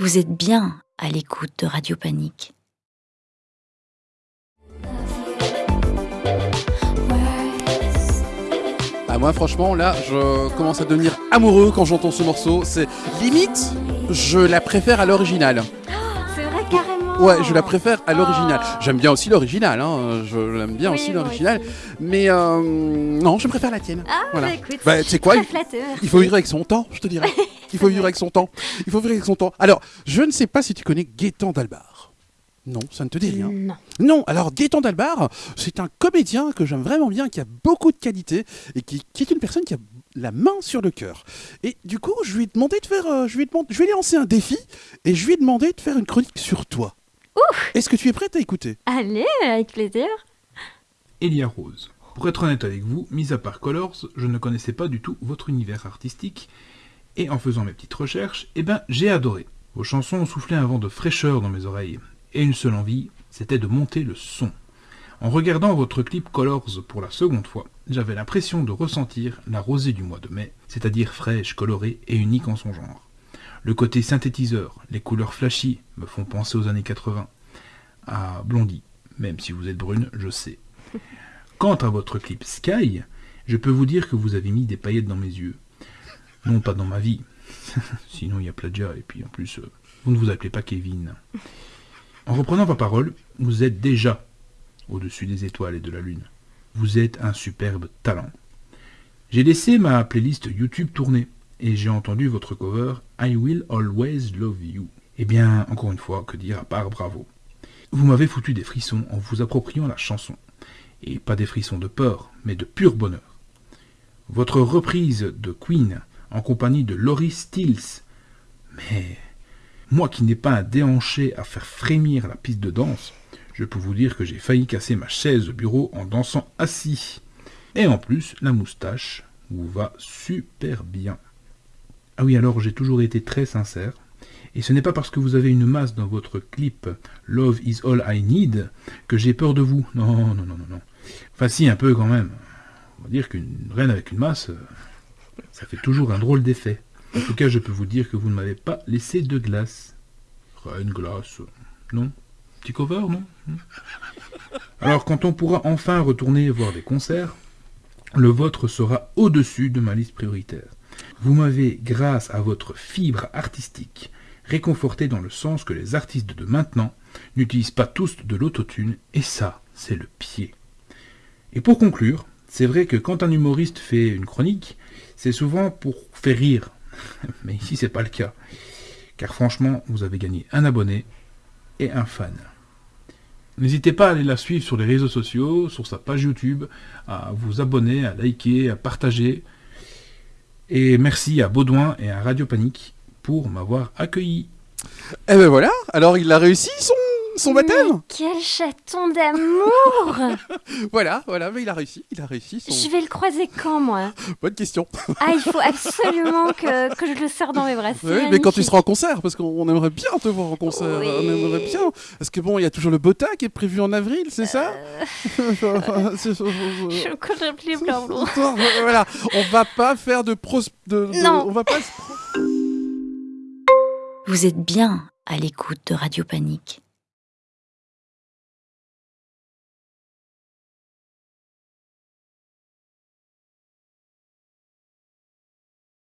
Vous êtes bien à l'écoute de Radio Panique. Ah, moi, franchement, là, je commence à devenir amoureux quand j'entends ce morceau. C'est limite, je la préfère à l'original. C'est vrai, carrément. Ouais, je la préfère à l'original. Oh. J'aime bien aussi l'original, hein. je l'aime bien Oui, aussi l'original. Mais euh, non, je préfère la tienne. Ah, Voilà. bah écoute, Bah, tu sais quoi, très il-. Il faut vivre avec son temps, je te dirais. Il faut vivre avec son temps. Il faut vivre avec son temps. Alors, je ne sais pas si tu connais Gaëtan Dalbar. Non, ça ne te dit rien. Non. Non, alors Gaëtan Dalbar, c'est un comédien que j'aime vraiment bien, qui a beaucoup de qualités et qui, qui est une personne qui a la main sur le cœur. Et du coup, je lui ai demandé de faire, euh, je lui ai demandé, je vais lui lancer un défi et je lui ai demandé de faire une chronique sur toi. Est-ce que tu es prête à écouter? Allez, avec plaisir. Elia Rose. Pour être honnête avec vous, mis à part Colors, je ne connaissais pas du tout votre univers artistique, et en faisant mes petites recherches, eh ben j'ai adoré. Vos chansons ont soufflé un vent de fraîcheur dans mes oreilles, et une seule envie, c'était de monter le son. En regardant votre clip Colors pour la seconde fois, j'avais l'impression de ressentir la rosée du mois de mai, c'est-à-dire fraîche, colorée et unique en son genre. Le côté synthétiseur, les couleurs flashy me font penser aux années 80, à Blondie, même si vous êtes brune, je sais. Quant à votre clip Sky, je peux vous dire que vous avez mis des paillettes dans mes yeux. Non pas dans ma vie, sinon il y a plagiat, et puis en plus, euh, vous ne vous appelez pas Kevin. En reprenant ma parole, vous êtes déjà au-dessus des étoiles et de la lune. Vous êtes un superbe talent. J'ai laissé ma playlist YouTube tourner, et j'ai entendu votre cover I Will Always Love You. Eh bien, encore une fois, que dire à part bravo. Vous m'avez foutu des frissons en vous appropriant la chanson. Et pas des frissons de peur, mais de pur bonheur. Votre reprise de Queen en compagnie de Laurie Stills. Mais moi qui n'ai pas un déhanché à faire frémir la piste de danse, je peux vous dire que j'ai failli casser ma chaise de bureau en dansant assis. Et en plus, la moustache vous va super bien. Ah oui, alors j'ai toujours été très sincère. Et ce n'est pas parce que vous avez une masse dans votre clip Love is all I need que j'ai peur de vous. Non, non, non, non, non. Enfin si, un peu quand même. On va dire qu'une reine avec une masse, euh, ça fait toujours un drôle d'effet. En tout cas, je peux vous dire que vous ne m'avez pas laissé de glace. Reine glace, non Petit cover, non Alors quand on pourra enfin retourner voir des concerts, le vôtre sera au-dessus de ma liste prioritaire. Vous m'avez, grâce à votre fibre artistique, réconforté dans le sens que les artistes de maintenant n'utilisent pas tous de l'autotune, et ça, c'est le pied. Et pour conclure, c'est vrai que quand un humoriste fait une chronique, c'est souvent pour faire rire. Mais ici, c'est pas le cas. Car franchement, vous avez gagné un abonné et un fan. N'hésitez pas à aller la suivre sur les réseaux sociaux, sur sa page YouTube, à vous abonner, à liker, à partager. Et merci à Baudouin et à Radio Panique pour m'avoir accueilli. Eh ben voilà, alors il a réussi son, son baptême quel chaton d'amour Voilà, voilà, mais il a réussi, il a réussi son... Je vais le croiser quand, moi? Bonne question. Ah, il faut absolument que, que je le serre dans mes bras. Oui, mais quand tu seras en concert, parce qu'on aimerait bien te voir en concert, Oui. on aimerait bien. Parce que bon, il y a toujours le Bota qui est prévu en avril, c'est ça? Euh, Je connais plus, Blanc-Blanc. Voilà, on va pas faire de pros... De, de- Non. On va pas... Vous êtes bien à l'écoute de Radio Panique.